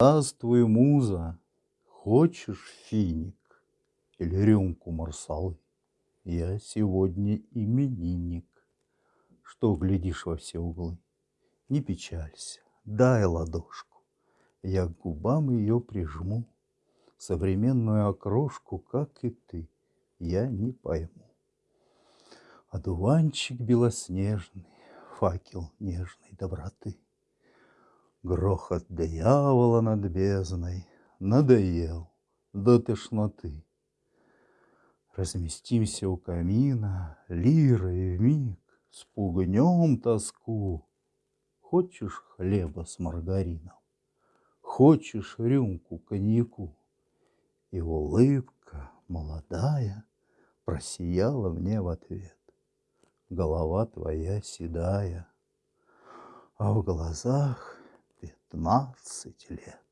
Здравствуй, муза, хочешь финик или рюмку марсалы? Я сегодня именинник. Что глядишь во все углы? Не печалься, дай ладошку. Я к губам ее прижму. Современную окрошку, как и ты, я не пойму. Одуванчик белоснежный, факел нежной доброты. Грохот дьявола над бездной надоел до тошноты. Разместимся у камина, лирой вмиг спугнем тоску. Хочешь хлеба с маргарином, хочешь рюмку коньяку. И улыбка молодая просияла мне в ответ. Голова твоя седая, а в глазах пятнадцать лет.